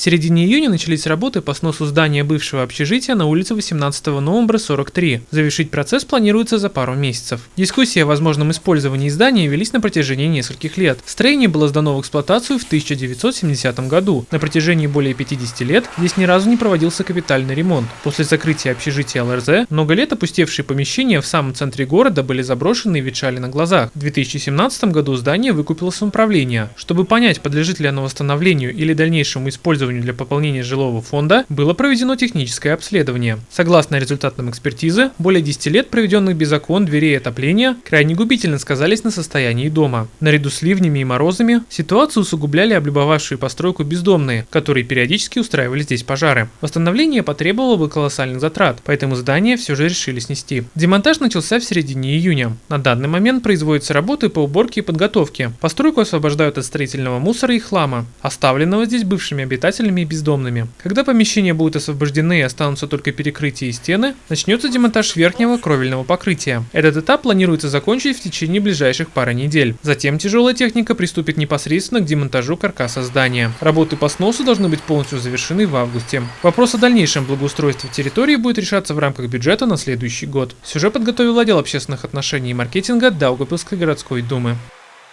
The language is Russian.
В середине июня начались работы по сносу здания бывшего общежития на улице 18 ноября 43. Завершить процесс планируется за пару месяцев. Дискуссии о возможном использовании здания велись на протяжении нескольких лет. Строение было сдано в эксплуатацию в 1970 году. На протяжении более 50 лет здесь ни разу не проводился капитальный ремонт. После закрытия общежития ЛРЗ много лет опустевшие помещения в самом центре города были заброшены и ветшали на глазах. В 2017 году здание выкупило самоуправление. Чтобы понять, подлежит ли оно восстановлению или дальнейшему использованию для пополнения жилого фонда, было проведено техническое обследование. Согласно результатам экспертизы, более 10 лет, проведенных без окон, дверей и отопления, крайне губительно сказались на состоянии дома. Наряду с ливнями и морозами ситуацию усугубляли облюбовавшие постройку бездомные, которые периодически устраивали здесь пожары. Восстановление потребовало бы колоссальных затрат, поэтому здание все же решили снести. Демонтаж начался в середине июня. На данный момент производятся работы по уборке и подготовке. Постройку освобождают от строительного мусора и хлама, оставленного здесь бывшими обитателями и бездомными. Когда помещения будут освобождены и останутся только перекрытия и стены, начнется демонтаж верхнего кровельного покрытия. Этот этап планируется закончить в течение ближайших пары недель. Затем тяжелая техника приступит непосредственно к демонтажу каркаса здания. Работы по сносу должны быть полностью завершены в августе. Вопрос о дальнейшем благоустройстве территории будет решаться в рамках бюджета на следующий год. Сюжет подготовил отдел общественных отношений и маркетинга Даугавпилской городской думы.